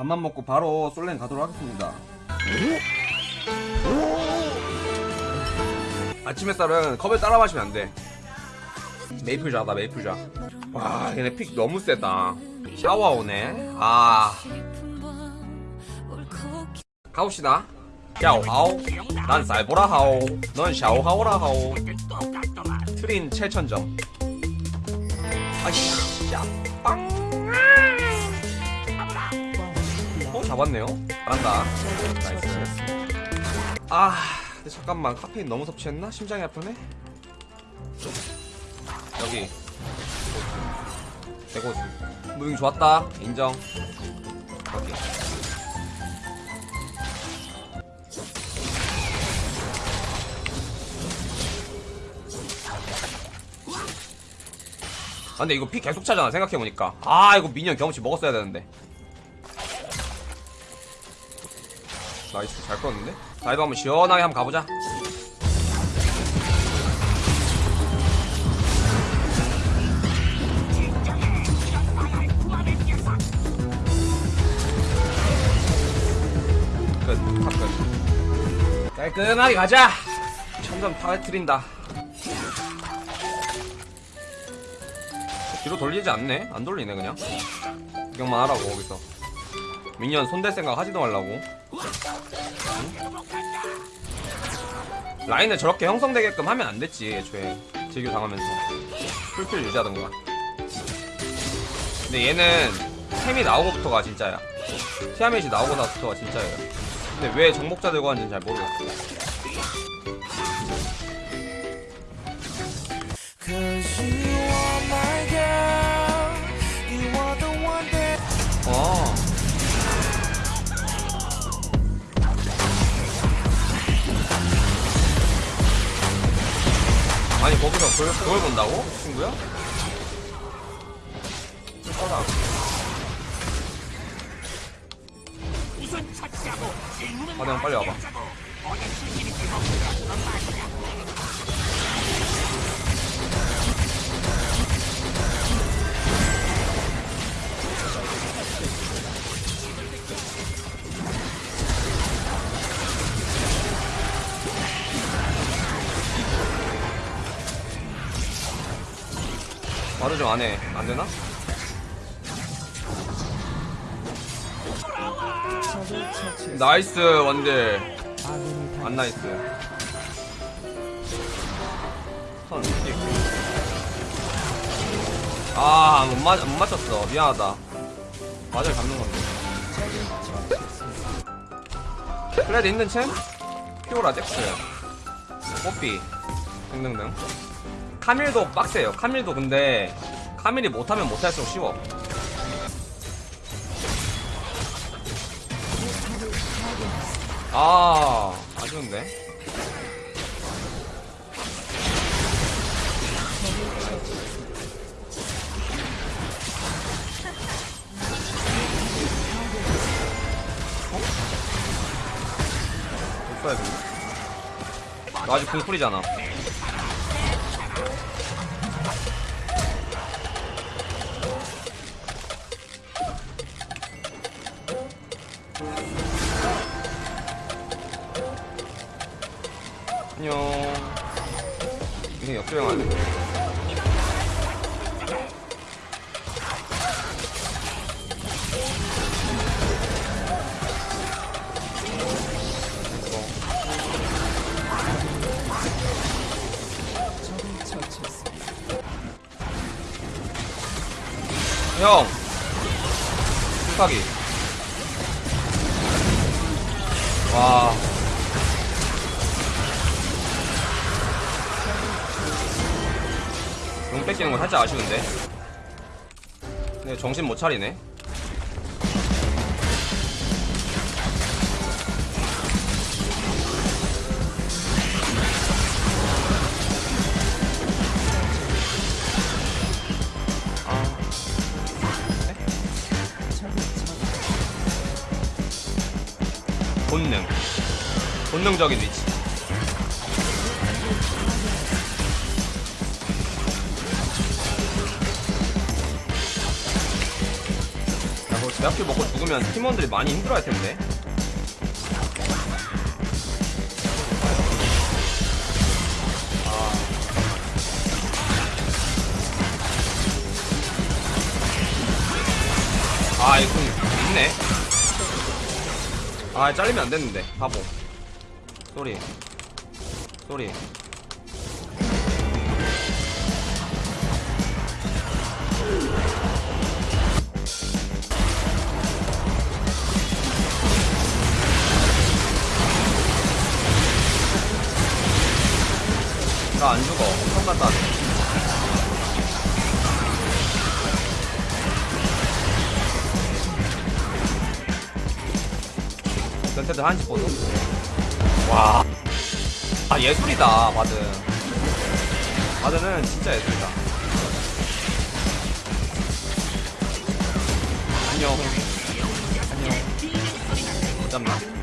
밥만 먹고 바로 솔랭 가도록 하겠습니다. 아침 햇살은 컵에 따라 마시면 안 돼. 메이플좌다 메이플좌. 와 얘네 픽 너무 세다. 샤워 오네. 아 가봅시다. 야오하오 난 쌀보라 하오 넌 샤오하오라 하오 트린 7천점 아이씨 야빵 어 잡았네요. 잘한다. 나이스. 아 근데 잠깐만. 카페인 너무 섭취했나? 심장이 아프네? 여기. 대고수 무빙 좋았다. 인정. 여기. 아 근데 이거 피 계속 차잖아 생각해보니까. 아 이거 minion 경험치 먹었어야 되는데 nice 잘 끌었는데? 자 이거 한번 시원하게 한번 가보자. 끝, top 끝. 깔끔하게 가자. 천점 타트린다. 뒤로 돌리지 않네? 안 돌리네 그냥. 구경만 하라고 거기서. 미니언 손댈 생각 하지도 말라고 라인을 저렇게 형성되게끔 하면 안 됐지 애초에. 제규 당하면서. 풀필 유지하던가 근데 얘는 템이 나오고부터가 진짜야. 티아멧이 나오고 나서부터가 진짜예요. 근데 왜 정복자 들고 하는지는 잘 모르겠어. Cause 아니 거기서 그걸, 그걸 본다고? 친구야? 써라 화장 빨리 와봐 말을 좀 안해 안되나? Nice 원딜. 안 nice. 선 아 못 맞, 못 맞췄어. 미안하다. 맞을 잡는 건데. 클레드 있는 챔? 피오라 잭스. 뽀삐. 등등등 카밀도 빡세요. 카밀도 근데 카밀이 못하면 못할수록 쉬워. 아 아쉬운데? 되나? 너 아직 궁풀이잖아 안녕. 인생 역주행하네 형! 풀파기 와. 용 뺏기는 건 살짝 아쉬운데. 네 정신 못 차리네 본능 본능적인 위치 자, 그거 몇킬 먹고 죽으면 팀원들이 많이 힘들어할 텐데. 아, 잘리면 안 됐는데. 바보. 쏘리. 쏘리. 나 안 죽어. 엄청 갔다 전태들 한시 보소? 와. 아, 예술이다, 바드. 바드는 진짜 예술이다. 안녕. 안녕. 못 잡나?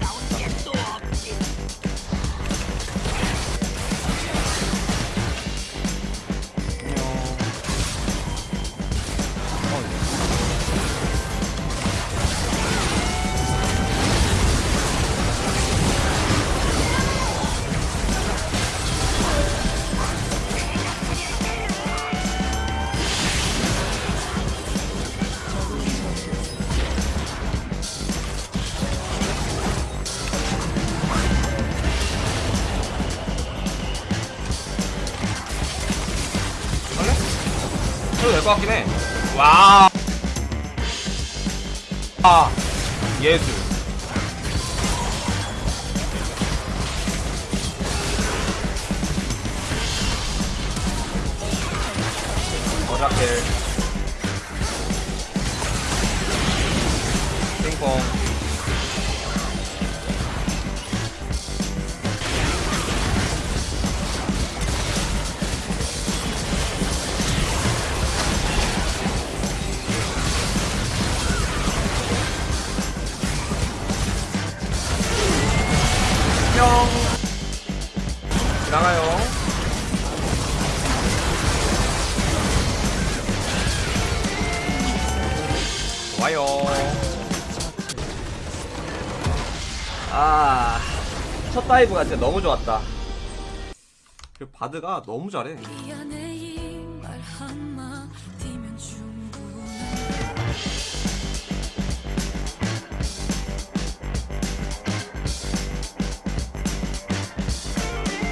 것 같긴 해. 와. 아, 예술. 어라켈. 나가요. 와요. 아첫 다이브가 진짜 너무 좋았다. 그 바드가 너무 잘해.